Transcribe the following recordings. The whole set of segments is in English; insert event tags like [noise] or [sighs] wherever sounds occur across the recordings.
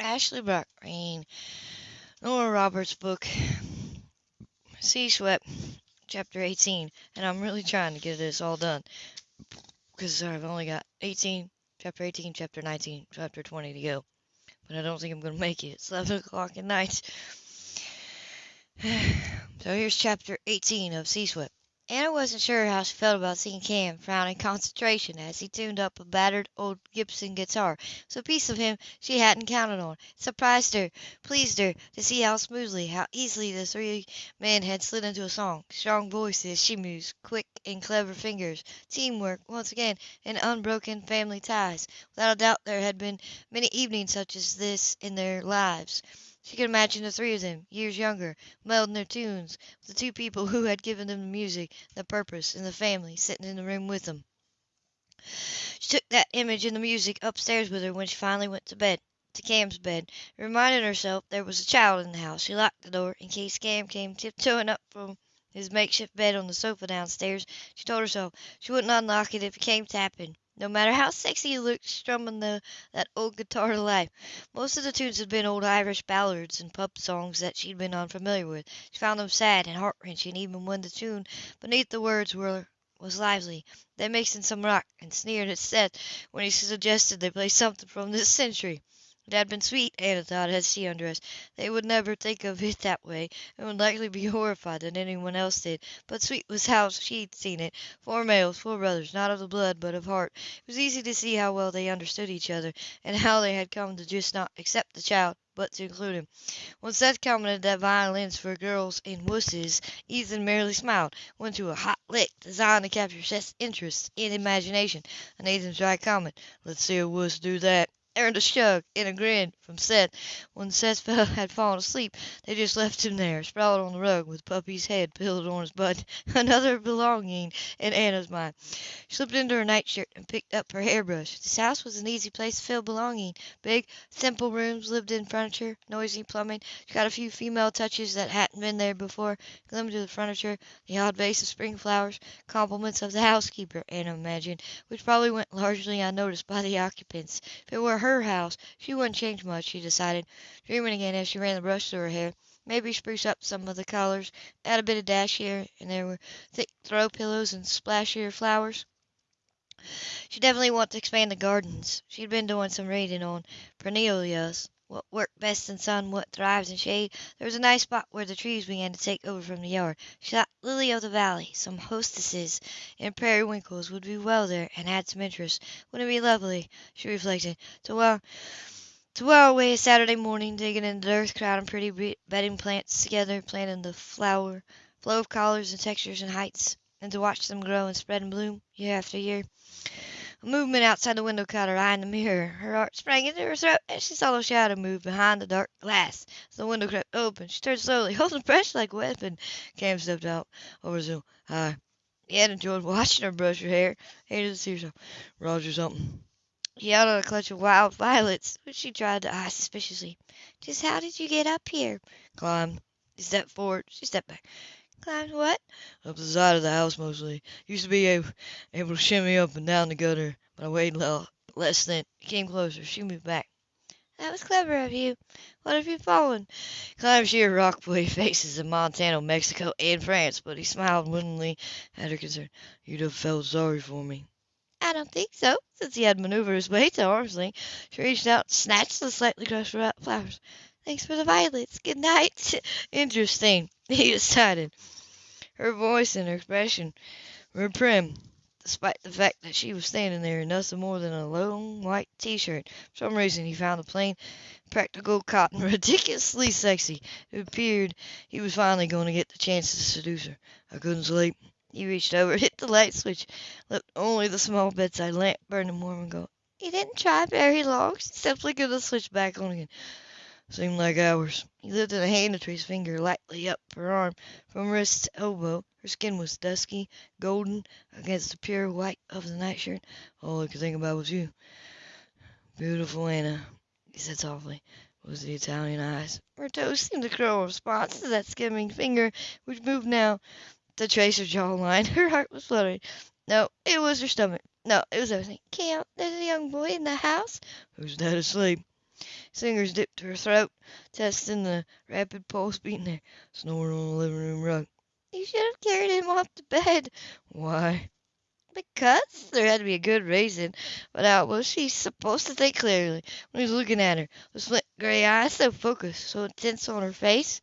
Ashley Brock reading Nora Roberts' book, Sea Swept, Chapter 18. And I'm really trying to get this all done because I've only got 18, Chapter 18, Chapter 19, Chapter 20 to go. But I don't think I'm going to make it. It's 11 o'clock at night. [sighs] so here's Chapter 18 of Sea Swept. Anna wasn't sure how she felt about seeing Cam frown in concentration as he tuned up a battered old Gibson guitar. It was a piece of him she hadn't counted on. It surprised her, pleased her, to see how smoothly, how easily the three men had slid into a song. Strong voices, she mused, quick and clever fingers, teamwork, once again, and unbroken family ties. Without a doubt there had been many evenings such as this in their lives. She could imagine the three of them, years younger, melding their tunes with the two people who had given them the music, the purpose, and the family, sitting in the room with them. She took that image and the music upstairs with her when she finally went to bed, to Cam's bed, reminded herself there was a child in the house. She locked the door in case Cam came tiptoeing up from his makeshift bed on the sofa downstairs. She told herself she wouldn't unlock it if he came tapping no matter how sexy he looked strumming the, that old guitar to life. Most of the tunes had been old Irish ballads and pub songs that she'd been unfamiliar with. She found them sad and heart-wrenching even when the tune beneath the words were was lively. They mixed in some rock and sneered at Seth when he suggested they play something from this century. It had been sweet, Anna thought, as she undressed. They would never think of it that way, and would likely be [laughs] horrified that anyone else did. But sweet was how she'd seen it. Four males, four brothers, not of the blood, but of heart. It was easy to see how well they understood each other, and how they had come to just not accept the child, but to include him. When Seth commented that violins for girls and wusses, Ethan merely smiled, went to a hot lick designed to capture Seth's interest and imagination, and Ethan's dry comment, let's see a wuss do that earned a shrug and a grin from Seth. When Seth [laughs] had fallen asleep, they just left him there, sprawled on the rug, with Puppy's head pillowed on his butt. [laughs] Another belonging in Anna's mind. She slipped into her nightshirt and picked up her hairbrush. This house was an easy place to feel belonging. Big, simple rooms, lived-in furniture, noisy plumbing. She got a few female touches that hadn't been there before. Glimmered to the furniture, the odd vase of spring flowers, compliments of the housekeeper, Anna imagined, which probably went largely unnoticed by the occupants. If it were her house, she wouldn't change much, she decided, dreaming again as she ran the brush through her hair. Maybe spruce up some of the colors, add a bit of dash here and there were thick throw pillows and splashier flowers. She definitely wanted to expand the gardens. She'd been doing some reading on perennials, what work best in sun, what thrives in shade. There was a nice spot where the trees began to take over from the yard. She thought Lily of the Valley, some hostesses and periwinkles would be well there and add some interest. Wouldn't it be lovely, she reflected, to while to while away a Saturday morning digging in the earth, crowding pretty bedding plants together, planting the flower, flow of colors and textures and heights, and to watch them grow and spread and bloom, year after year. A movement outside the window caught her eye in the mirror. Her heart sprang into her throat and she saw a shadow move behind the dark glass. As the window crept open, she turned slowly, [laughs] holding fresh like a weapon. Cam stepped out over Zoom. Hi. He had enjoyed watching her brush her hair. Hated to see herself. Roger something. He held out a clutch of wild violets, which she tried to eye suspiciously. "Just how did you get up here?" "Climbed." He stepped forward. She stepped back. "Climbed what?" "Up the side of the house mostly. Used to be able, able to shimmy up and down the gutter, but I weighed less than came closer. She moved back. "That was clever of you. What have you fallen?" "Climbed sheer rock rockaway [laughs] faces in Montana, Mexico, and France." But he smiled winningly at her concern. "You'd have felt sorry for me." "I don't think so." Since he had maneuvered his way to arm's length, she reached out and snatched the slightly crushed flowers. "Thanks for the violets. Good night." [laughs] "Interesting," [laughs] he decided. Her voice and her expression were prim, despite the fact that she was standing there in nothing more than a long white T-shirt. For some reason he found the plain, practical cotton [laughs] ridiculously sexy. It appeared he was finally going to get the chance to seduce her. "I couldn't sleep." He reached over, hit the light switch, left only the small bedside lamp burning warm and gold. He didn't try very long. She simply could have switched back on again." "Seemed like hours." He lifted a hand to trace finger lightly up her arm from wrist to elbow. Her skin was dusky, golden against the pure white of the nightshirt. "All I could think about was you." "Beautiful Anna," he said softly. Was the Italian eyes. Her toes seemed to curl in response to that skimming finger which moved now to trace her jawline. [laughs] Her heart was fluttering. No, it was her stomach. No, it was everything. "Cam, there's a young boy in the house." "Who's that asleep?" His fingers dipped to her throat, testing the rapid pulse beating there, snoring on the living room rug. "You should have carried him off to bed." "Why?" "Because there had to be a good reason. But how was she supposed to think clearly when he was looking at her, those flint gray eyes so focused, so intense on her face?"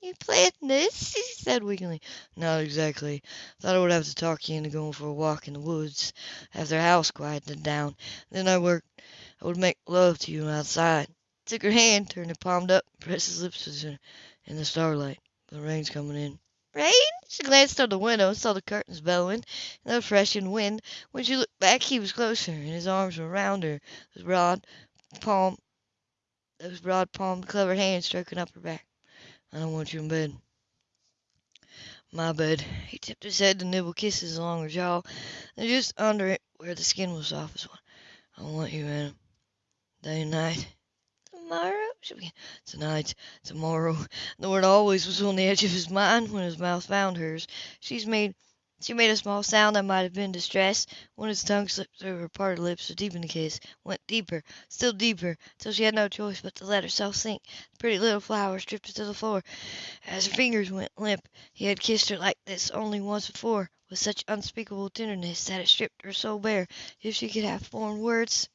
"You planned this?" she said weakly. "Not exactly. Thought I would have to talk you into going for a walk in the woods after the house quieted down. Then I worked I would make love to you outside." Took her hand, turned it palm up, pressed his lips. "In the starlight. The rain's coming in." "Rain?" She glanced toward the window and saw the curtains bellowing in the freshened wind. When she looked back he was closer, and his arms were around her, those broad palmed, those broad palmed, clever hands stroking up her back. "I don't want you in bed." "My bed." He tipped his head to nibble kisses along her jaw, then just under it where the skin was softest. One "i want you, Anna. Day and night." "Tomorrow?" she began. "Tonight, tomorrow." The word always was on the edge of his mind when his mouth found hers. She made she made a small sound that might have been distress when his tongue slipped through her parted lips to deepen the kiss, went deeper, still deeper, till she had no choice but to let herself sink. The pretty little flowers drifted to the floor as her fingers went limp. He had kissed her like this only once before, with such unspeakable tenderness that it stripped her soul bare. If she could have formed words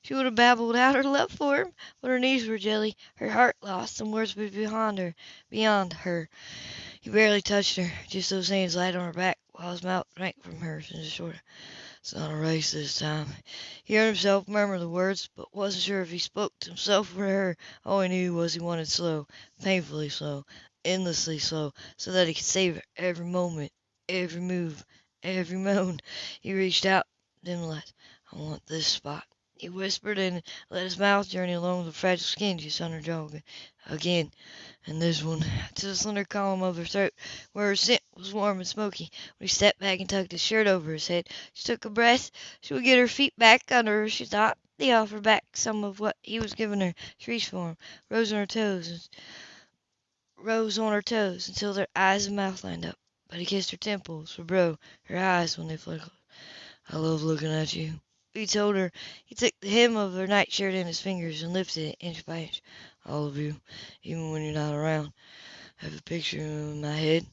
she would have babbled out her love for him, but her knees were jelly, her heart lost, and words were be beyond her, beyond her. He barely touched her, just those hands light on her back, while his mouth drank from hers in a short "It's not a race this time." He heard himself murmur the words, but wasn't sure if he spoke to himself or to her. All he knew was he wanted slow, painfully slow, endlessly slow, so that he could savor every moment, every move, every [laughs] moan. He reached out, then relaxed. "I want this spot," he whispered, and let his mouth journey along the fragile skin just under her jaw again, and this one, to the slender column of her throat, where her scent was warm and smoky. When he stepped back and tucked his shirt over his head, she took a breath. She would get her feet back under her, she thought. He offered back some of what he was giving her. She reached for him, rose on her toes, rose on her toes until their eyes and mouth lined up. But he kissed her temples, her brow, her eyes when they flickered. "I love looking at you." He told her. He took the hem of her nightshirt in his fingers and lifted it inch by inch. "All of you, even when you're not around. Have a picture in my head."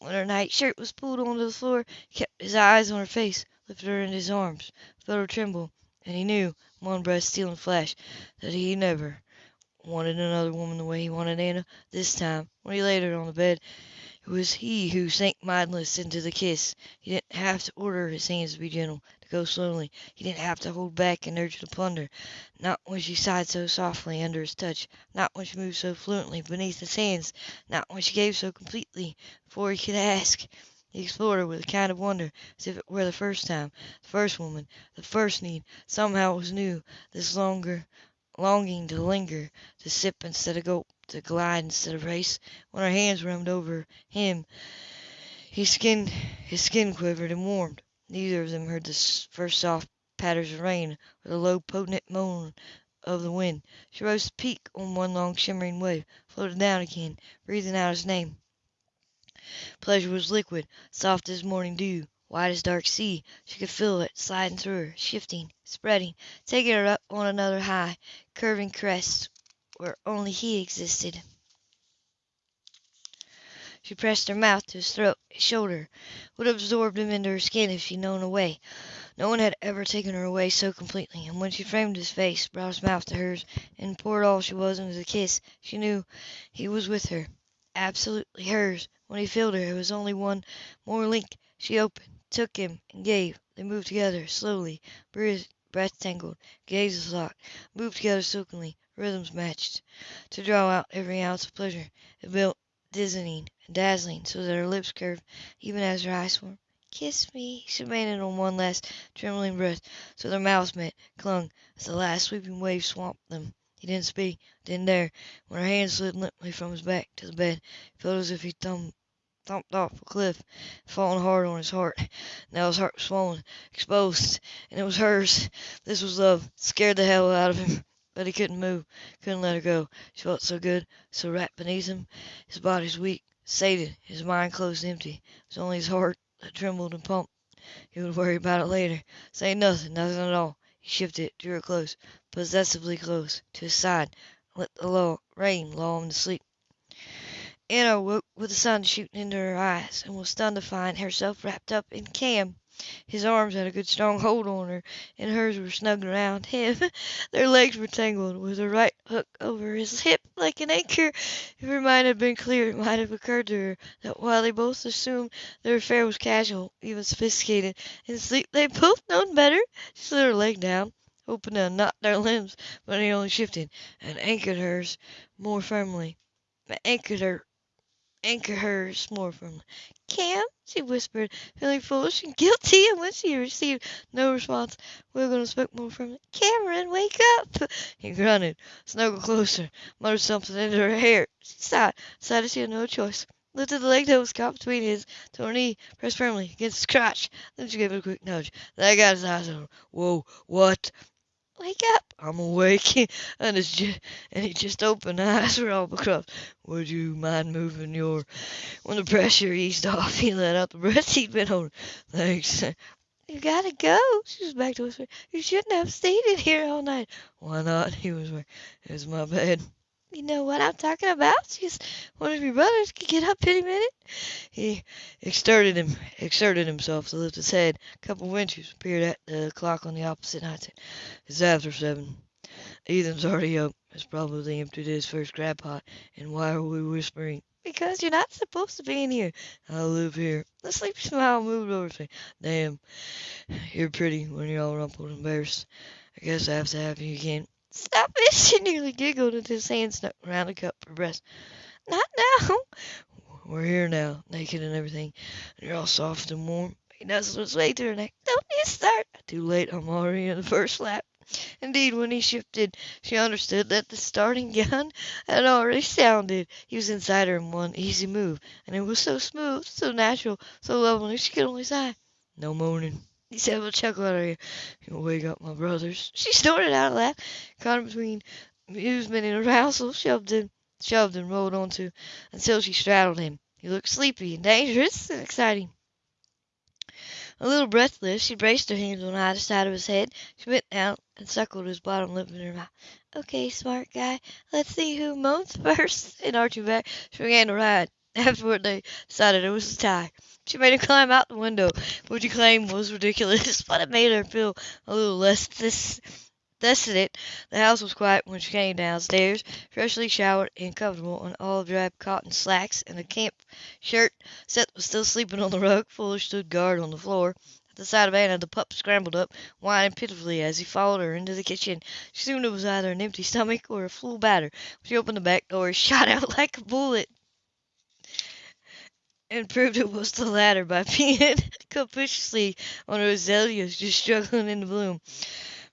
When her nightshirt was pulled onto the floor, he kept his eyes on her face, lifted her in his arms, felt her tremble, and he knew, one breath stealing flash, that he never wanted another woman the way he wanted Anna. This time, when he laid her on the bed, it was he who sank mindless into the kiss. He didn't have to order his hands to be gentle, to go slowly. He didn't have to hold back and urge to plunder. Not when she sighed so softly under his touch, not when she moved so fluently beneath his hands, not when she gave so completely before he could ask. He explored her with a kind of wonder, as if it were the first time, the first woman, the first need. Somehow it was new, this longer longing to linger, to sip instead of gulp, to glide instead of race. When her hands roamed over him, his skin, his skin quivered and warmed. Neither of them heard the first soft patters of rain or the low, potent moan of the wind. She rose to peak on one long shimmering wave, floated down again, breathing out his name. Pleasure was liquid, soft as morning dew, white as dark sea. She could feel it sliding through her, shifting, spreading, taking her up on another high, curving crest where only he existed. She pressed her mouth to his throat, his shoulder, would have absorbed him into her skin if she had known a way. No one had ever taken her away so completely, and when she framed his face, brought his mouth to hers, and poured all she was into the kiss, she knew he was with her, absolutely hers. When he filled her, it was only one more link. She opened, took him, and gave. They moved together, slowly, breath tangled, gazes locked, moved together silkily, rhythms matched, to draw out every ounce of pleasure. It built dizzying and dazzling, so that her lips curved even as her eyes swam. "Kiss me," she demanded on one last trembling breath, so their mouths met, clung, as the last sweeping wave swamped them. He didn't speak, didn't dare. When her hand slid limply from his back to the bed, he felt as if he thumped thumped off a cliff, fallen hard on his heart. Now his heart was swollen, exposed, and it was hers. This was love. It scared the hell out of him. But he couldn't move, couldn't let her go. She felt so good, so wrapped beneath him. His body was weak, sated, his mind closed empty. It was only his heart that trembled and pumped. He would worry about it later. Say nothing, nothing at all. He shifted drew her close, possessively close, to his side, let the lull, rain lull him to sleep. Anna woke with the sun shooting into her eyes, and was stunned to find herself wrapped up in Cam. His arms had a good strong hold on her, and hers were snug around him. [laughs] Their legs were tangled, with her right hook over his hip like an anchor. If her mind had been clear it might have occurred to her that while they both assumed their affair was casual, even sophisticated, in sleep they both known better. She slid her leg down, hoping to unknot their limbs, but he only shifted and anchored hers more firmly. Anchored her anchor hers more firmly. "Cam," she whispered, feeling foolish and guilty, and when she received no response, wiggled and spoke more firmly. "Cameron, wake up!" He grunted, snuggled closer, muttered something into her hair. She sighed, decided she had no choice, lifted the leg that was caught between his to her knee, pressed firmly against his crotch. Then she gave it a quick nudge. That got his eyes on her. "Whoa, what?" "Wake up!" "I'm awake." And his ju- and he just opened. [laughs] Eyes were all becrossed. "Would you mind moving your When the pressure eased off, [laughs] he let out the breath he'd been holding. "Thanks." "You gotta go," she was back to whisper. "You shouldn't have stayed in here all night." "Why not?" he whispered. "It's my bed." "You know what I'm talking about? Just one of your brothers Can get up any minute." He exerted him exerted himself to lift his head. A couple of winches appeared at the clock on the opposite nightstand. "It's after seven. Ethan's already up. Has probably emptied his first crab pot. And why are we whispering?" "Because you're not supposed to be in here." "I live here." The sleepy smile moved over his face. "Damn, you're pretty when you're all rumpled and embarrassed. I guess I have to have you again." "Stop it!" [laughs] She nearly giggled as his hand snuck around the cup her breast. "Not now." "We're here now, naked and everything, and you're all soft and warm." He nuzzled his way to her neck. "Don't you start." Too late, I'm already in the first lap. Indeed, when he shifted, she understood that the starting gun had already sounded. He was inside her in one easy move, and it was so smooth, so natural, so lovely, she could only sigh. "No moaning," he said a chuckle at her ear. "You'll wake up my brothers." She snorted out a laugh, caught him between amusement and arousal, shoved him, shoved and rolled onto until she straddled him. He looked sleepy and dangerous and exciting. A little breathless, she braced her hands on either side of his head. She bent down and suckled his bottom lip in her mouth. "Okay, smart guy, let's see who moans [laughs] first." And arching back, she began to ride. Afterward, they decided it was a tie. She made him climb out the window, which he claimed was ridiculous, [laughs] but it made her feel a little less dis- desolate. The house was quiet when she came downstairs, freshly showered and comfortable in olive drab cotton slacks and a camp shirt. Seth was still sleeping on the rug. Fuller stood guard on the floor. At the sight of Anna, the pup scrambled up, whining pitifully as he followed her into the kitchen. She assumed it was either an empty stomach or a full. When she opened the back door, [laughs] shot out like a bullet and proved it was the latter by [laughs] peeing capriciously on azaleas just struggling into bloom.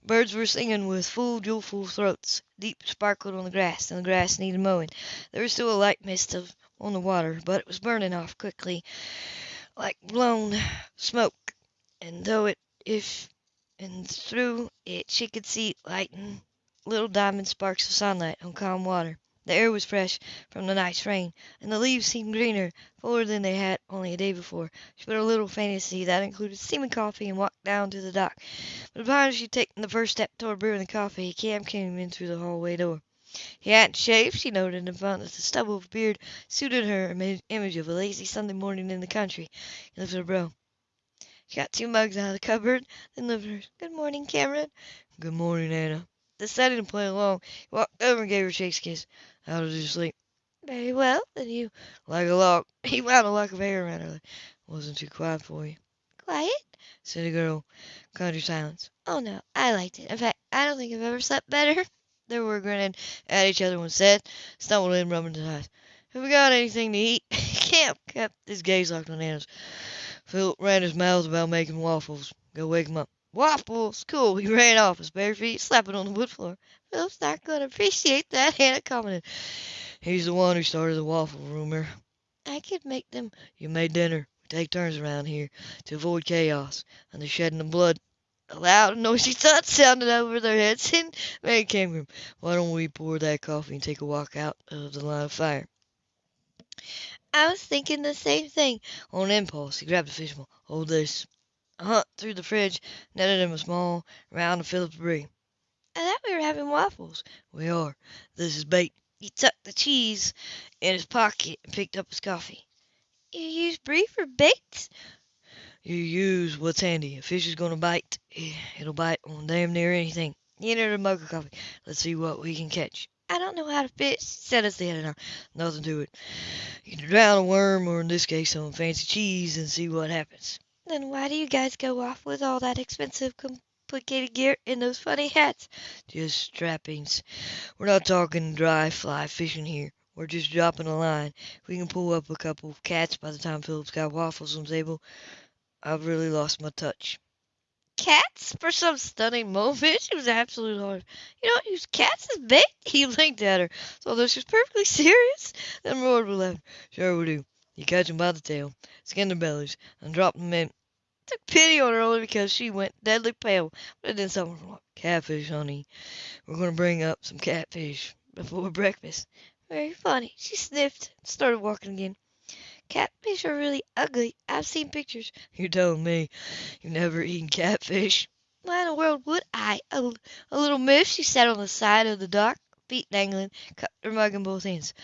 Birds were singing with full, joyful throats. Deep sparkled on the grass, and the grass needed mowing. There was still a light mist of, on the water, but it was burning off quickly, like blown smoke. And though it, if, and through it she could see lighting little diamond sparks of sunlight on calm water. The air was fresh from the night's rain, and the leaves seemed greener, fuller than they had only a day before. She put a little fantasy that included steaming coffee and walked down to the dock. But upon she had taken the first step toward brewing the coffee, Cam came in through the hallway door. He hadn't shaved, she noted in front that the stubble of beard suited her image of a lazy Sunday morning in the country. He lifted a brow. She got two mugs out of the cupboard, then lifted hers. Good morning, Cameron. Good morning, Anna. Deciding to play along, he walked over and gave her a shakes kiss. How did you sleep? Very well. Then you Like a log. He wound a lock of hair around her. Wasn't too quiet for you. quiet? Said the girl. Country silence. Oh no, I liked it. In fact, I don't think I've ever slept better. [laughs] They were grinning at each other when Seth stumbled in, rubbing his eyes. Have we got anything to eat? [laughs] Cam kept his gaze locked on Anna's. Phil ran his mouth about making waffles. Go wake him up. Waffles! Cool. He ran off, his bare feet slapping on the wood floor. Phil's not going to appreciate that, [laughs] Anna commented. He's the one who started the waffle rumor. I could make them. You made dinner. We take turns around here to avoid chaos and the shedding of blood. A loud, noisy thud sounded over their heads, [laughs] and Mary came from. Why don't we pour that coffee and take a walk out of the line of fire? I was thinking the same thing. On impulse, he grabbed a fishbowl. Hold this. Hunt through the fridge, netted him a small, round, and Phillips brie. I thought we were having waffles. We are. This is bait. He tucked the cheese in his pocket and picked up his coffee. You use brie for bait? You use what's handy. A fish is going to bite. Eh, it'll bite on damn near anything. He entered a mug of coffee. Let's see what we can catch. I don't know how to fish, said they headed. Nothing to it. You can drown a worm, or in this case, some fancy cheese, and see what happens. Then why do you guys go off with all that expensive, complicated gear and those funny hats? Just trappings. We're not talking dry fly fishing here. We're just dropping a line. We can pull up a couple of cats by the time Philip's got waffles on the table. I've really lost my touch. Cats? For some stunning moment, she was absolutely horrified. You don't use cats as bait? [laughs] He blinked at her, although she was perfectly [laughs] serious, then roared with laughter. Sure we do. You catch 'em by the tail, skin their bellies, and drop 'em in. Took pity on her only because she went deadly pale, but didn't stop her Catfish, honey. We're going to bring up some catfish before breakfast. Very funny. She sniffed and started walking again. Catfish are really ugly. I've seen pictures. You're telling me you've never eaten catfish? Why in the world would I? A, a little miss. She sat on the side of the dock, feet dangling, cut her mug in both hands.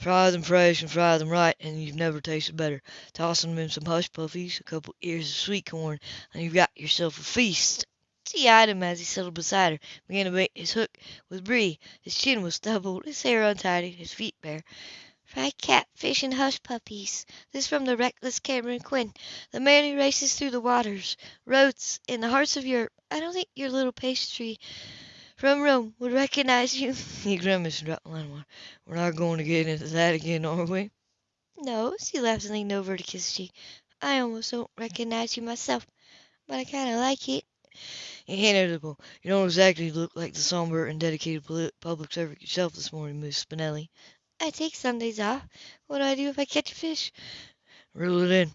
Fry them fresh and fry them right, and you've never tasted better. Toss them in some hush puppies, a couple ears of sweet corn, and you've got yourself a feast. She eyed him as he settled beside her, began to bait his hook with brie. His chin was stubbled, his hair untidy, his feet bare. Fried catfish and hush puppies. This from the reckless Cameron Quinn, the man who races through the waters, roads, in the hearts of Europe. I don't think your little pastry from Rome would recognize you. [laughs] he grimaced and dropped the line. We're not going to get into that again, are we? No, she laughed and leaned over to kiss his cheek. I almost don't recognize you myself, but I kind of like it. Inevitable. You don't exactly look like the somber and dedicated public servant yourself this morning, Miss Spinelli. I take Sundays off. What do I do if I catch a fish? Reel it in.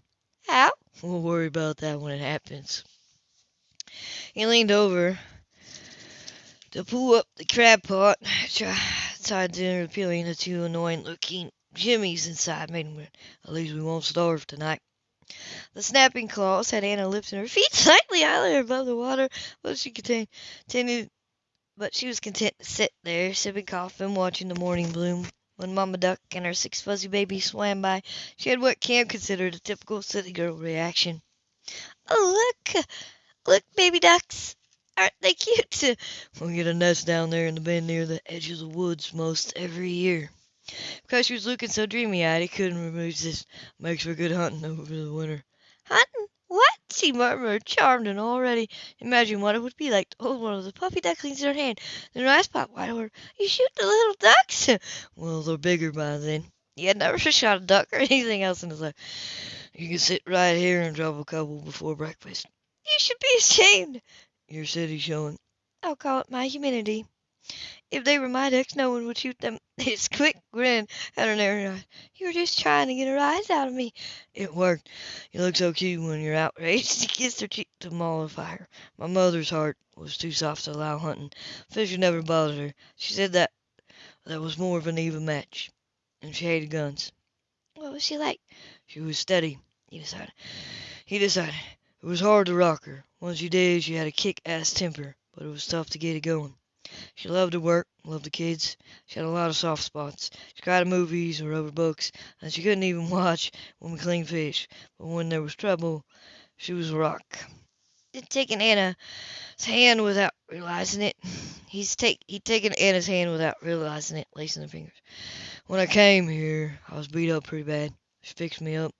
How? We'll worry about that when it happens. He leaned over to pull up the crab pot. [sighs] Tried to peeling the two annoying looking jimmies inside made him At least we won't starve tonight. The snapping claws had Anna lifting her feet [laughs] slightly higher above the water, but she continued, but she was content to sit there, sipping coffee and watching the morning bloom. When Mamma Duck and her six fuzzy babies swam by, she had what Cam considered a typical city girl reaction. Oh, look! Look, baby ducks! Aren't they cute? [laughs] We get a nest down there in the bend near the edge of the woods most every year. Because she was looking so dreamy-eyed, he couldn't resist. This makes for good hunting over the winter. Hunting? What? she murmured, charmed and already imagining what it would be like to hold one of the puppy ducklings in her hand. Then her eyes popped wide over. You shoot the little ducks? [laughs] well, they're bigger by then. He had never [laughs] shot a duck or anything else in his life. You can sit right here and drop a couple before breakfast. You should be ashamed. Your city's showing. I'll call it my humanity. If they were my ducks, no one would shoot them. [laughs] His quick grin had her narrowed eyes. You were just trying to get a rise out of me. It worked. You look so cute when you're outraged. He kissed her cheek to mollify her. My mother's heart was too soft to allow hunting. Fisher never bothered her. She said that that was more of an even match. And she hated guns. What was she like? She was steady, he decided. He decided. It was hard to rock her. Once you did, she had a kick-ass temper, but it was tough to get it going. She loved her work, loved the kids. She had a lot of soft spots. She cried at movies or over books, and she couldn't even [laughs] watch when we cleaned fish. But when there was trouble, she was a rock. He'd taken Anna's hand without realizing it. [sighs] He's take he'd taken Anna's hand without realizing it, lacing her fingers. When I came here, I was beat up pretty bad. She fixed me up.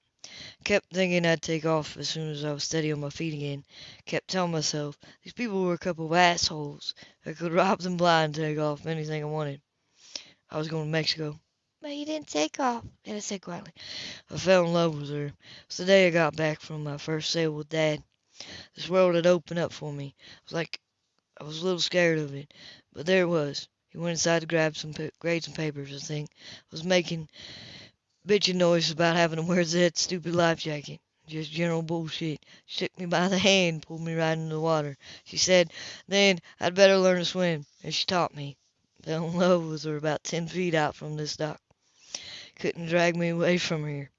Kept thinking I'd take off as soon as I was steady on my feet again. Kept telling myself these people were a couple of assholes. I could [laughs] rob them blind and take off anything I wanted. I was going to Mexico. But you didn't take off, Anna said quietly. I fell in love with her. It was the day I got back from my first sail with Dad. This world had opened up for me. It was like I was a little scared of it, but there it was. He went inside to grab some grades some papers, I think. I Was making bitching noise about having to wear that stupid life jacket. Just general bullshit. She me by the hand, pulled me right into the water. She said then I'd better learn to swim, and she taught me. Fell in love with her about ten feet out from this dock. Couldn't drag me away from here.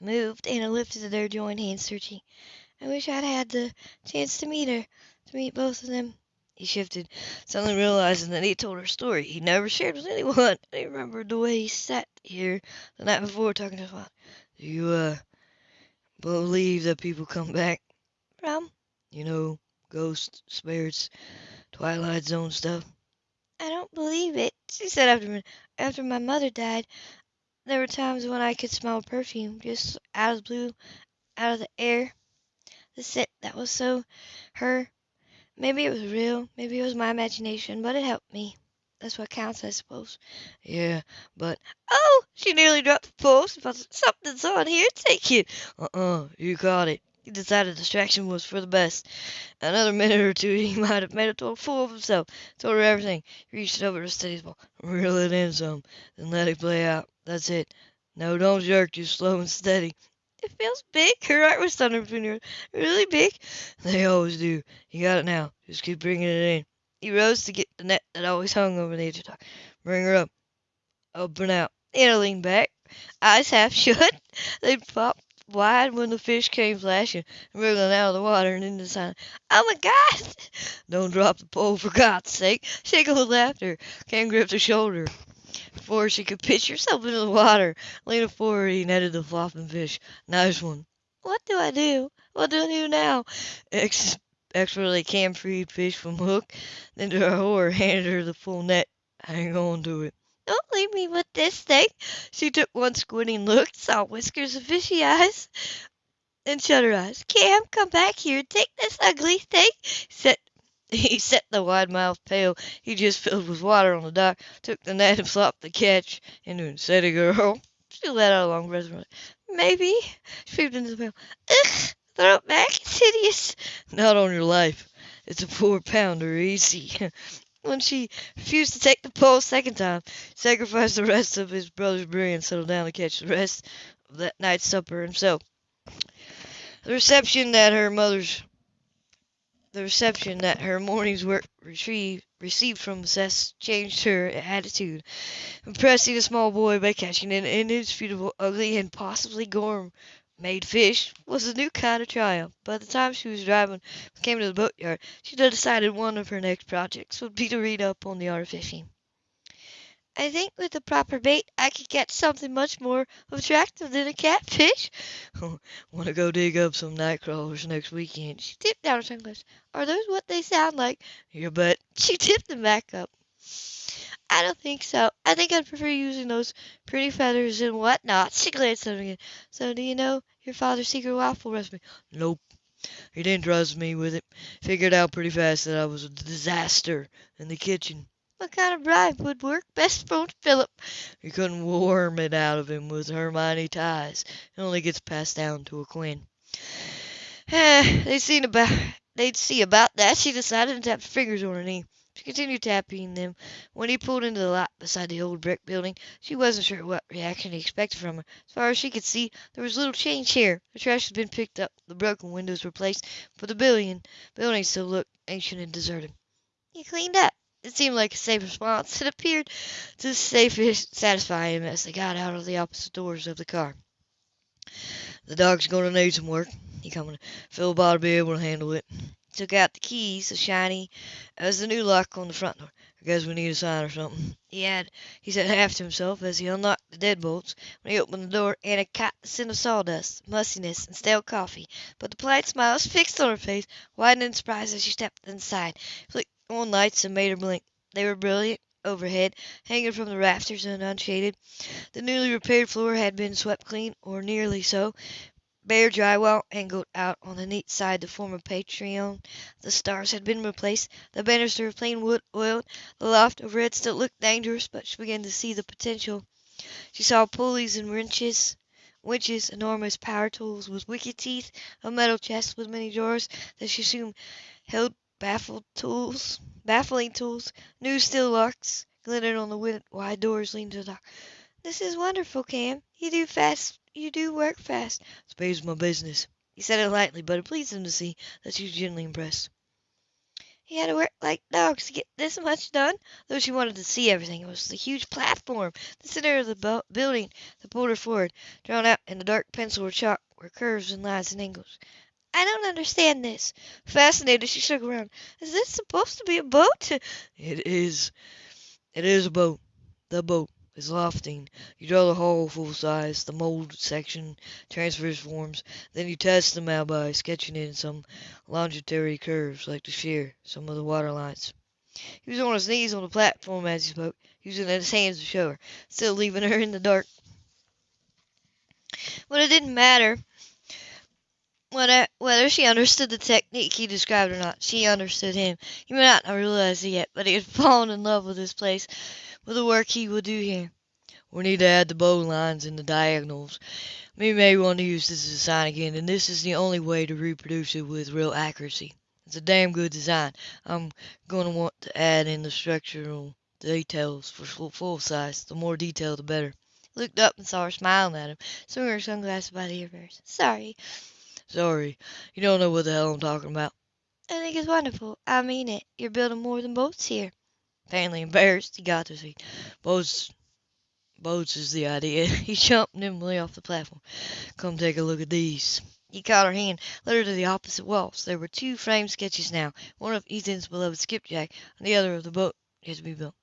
Moved, Anna lifted their joined hands, searching. I wish I'd had the chance to meet her, to meet both of them. He shifted, suddenly realizing that he told her story he never shared with anyone. [laughs] He remembered the way he sat here the night before talking to his father. Do you, uh, believe that people come back? From? You know, ghosts, spirits, Twilight Zone stuff. I don't believe it, she said after after my mother died. There were times when I could smell perfume just out of the blue, out of the air. The scent that was so her. Maybe it was real, maybe it was my imagination, but it helped me. That's what counts, I suppose. Yeah, but Oh, she nearly dropped the post. Something's on here. Take it. uh-uh, you caught it. He decided distraction was for the best. Another minute or two, [laughs] he might have made a fool of himself. Told her everything. He reached over to steady his ball. Reel it in some, then let it play out. That's it. No, don't jerk, just slow and steady. It feels big. Her heart was thunder between her. Really big. They always do. You got it now. Just keep bringing it in. He rose to get the net that always hung over the edge of the dock. Bring her up. Open out. Anna leaned back, eyes half [laughs] shut. They popped wide when the fish came flashing and wriggling out of the water and into the sun. Oh my God! [laughs] Don't drop the pole for God's sake. Shaking with laughter, Cam gripped her shoulder before she could pitch herself into the water. Leaning forward, he netted the flopping fish. Nice one. What do I do? What do I do now? Ex expertly Cam freed fish from hook, then to her horror handed her the full net. Hang on to it. Don't leave me with this thing. She took one squinting look, saw whiskers of fishy eyes, and shut her eyes. Cam, come back here. Take this ugly thing. Set [laughs] he set the wide-mouthed pail he just filled with water on the dock, took the net and flopped the catch into it. Steady, girl. She let out a long breath. Maybe. She peeped into the pail. Ugh! Throw it back. It's hideous. Not on your life. It's a four pounder, easy. [laughs] when she refused to take the pole a second time, sacrificed the rest of his brother's berry and settled down to catch the rest of that night's supper himself. The reception that her mother's the reception that her morning's work received from Seth changed her attitude, impressing the small boy by catching an indisputable, ugly, and possibly gourmet made fish was a new kind of triumph. By the time she was driving came to the boatyard, she decided one of her next projects would be to read up on the art of fishing. I think with the proper bait I could get something much more attractive than a catfish. [laughs] Want to go dig up some night crawlers next weekend? She tipped down her sunglasses. Are those what they sound like? You bet. She tipped them back up. I don't think so. I think I'd prefer using those pretty feathers and whatnot. She glanced at him again. So do you know your father's secret waffle recipe? Nope. He didn't trust me with it. Figured out pretty fast that I was a disaster in the kitchen. What kind of bribe would work best for Philip? You couldn't worm it out of him with Hermès ties. It only gets passed down to a Quinn. [sighs] they'd seen about they'd see about that. She decided and tapped her fingers on her knee. She continued tapping them. When he pulled into the lot beside the old brick building, she wasn't sure what reaction he expected from her. As far as she could see, there was little change here. The trash had been picked up, the broken windows replaced, but the building, building still looked ancient and deserted. You cleaned up. It seemed like a safe response. It appeared to satisfy him as they got out of the opposite doors of the car. The dog's gonna need some work. He commented. Philip ought to be able to handle it. Took out the keys, so shiny as the new lock on the front door. I guess we need a sign or something. He had, he said half to himself as he unlocked the deadbolts. When he opened the door, Anna caught the scent of sawdust, mustiness, and stale coffee. But the polite smile was fixed on her face, widening in surprise as she stepped inside. Flicked on lights and made her blink. They were brilliant overhead, hanging from the rafters and unshaded. The newly repaired floor had been swept clean, or nearly so. Bare drywall angled out on the neat side to form a patron. The stars had been replaced, the banister of plain wood oiled. The loft overhead still looked dangerous, but she began to see the potential. She saw pulleys and wrenches, winches, enormous power tools with wicked teeth, a metal chest with many drawers that she assumed held baffled tools, baffling tools, new steel locks glittered on the wide doors leading to the dock. This is wonderful, Cam. You do fast. You do work fast. Space my business. He said it lightly, but it pleased him to see that she was genuinely impressed. He had to work like dogs to get this much done. Though she wanted to see everything, it was the huge platform, the center of the building, that pulled her forward. Drawn out in the dark pencil or chalk were curves and lines and angles. I don't understand this. Fascinated, she shook around. Is this supposed to be a boat? It is. It is a boat. The boat is lofting. You draw the hull full size, the mold section transfers forms, then you test them out by sketching in some longitudinal curves like the sheer some of the water lines. He was on his knees on the platform as he spoke, using his hands to show her, still leaving her in the dark. But it didn't matter whether she understood the technique he described or not. She understood him. He may not have realized it yet, but he had [laughs] fallen in love with this place, with the work he would do here. We need to add the bow lines and the diagonals. We may want to use this design again, and this is the only way to reproduce it with real accuracy. It's a damn good design. I'm going to want to add in the structural details for full size. The more detail, the better. Looked up and saw her smiling at him, swinging her sunglasses by the ears. Sorry. Sorry. You don't know what the hell I'm talking about. I think it's wonderful. I mean it. You're building more than boats here. Faintly embarrassed, he got to see. Boats, boats is the idea. [laughs] He jumped nimbly off the platform. Come take a look at these. He caught her hand, led her to the opposite walls. There were two framed sketches now, one of Ethan's beloved skipjack, and the other of the boat he yet to be built.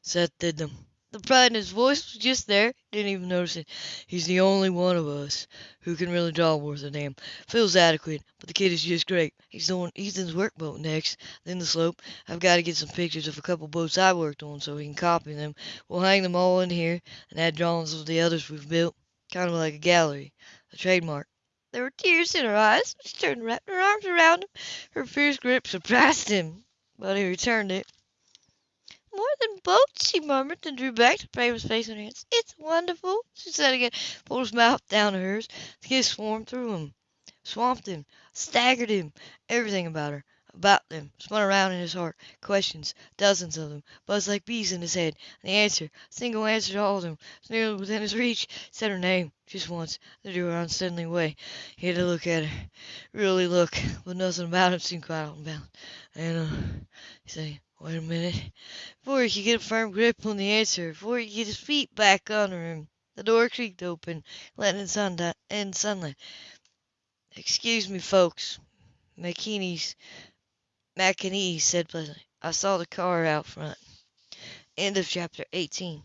Seth did them. The pride in his voice was just there. Didn't even notice it. He's the only one of us who can really draw worth a damn. Phil's adequate, but the kid is just great. He's doing Ethan's workboat next, then the sloop. I've got to get some pictures of a couple boats I worked on so he can copy them. We'll hang them all in here and add drawings of the others we've built. Kind of like a gallery, a trademark. There were tears in her eyes. She turned and wrapped her arms around him. Her fierce grip surprised him, but he returned it. Boats, she murmured, then drew back to his face in her hands. It's wonderful, she said again, pulled his mouth down to hers. The kiss swarmed through him, swamped him, staggered him. Everything about her, about them, spun around in his heart. Questions, dozens of them, buzzed like bees in his head. And the answer, single answer to all of them, was nearly within his reach. Said her name, just once, then drew her unsteadily away. He had to look at her, really look, but nothing about him seemed quite unbound. Anna, uh, he said. Wait a minute. Before he could get a firm grip on the answer, before he could get his feet back under him, the door creaked open, letting in, sun in sunlight. Excuse me, folks. McKinney's McKinney said pleasantly. I saw the car out front. End of chapter 18.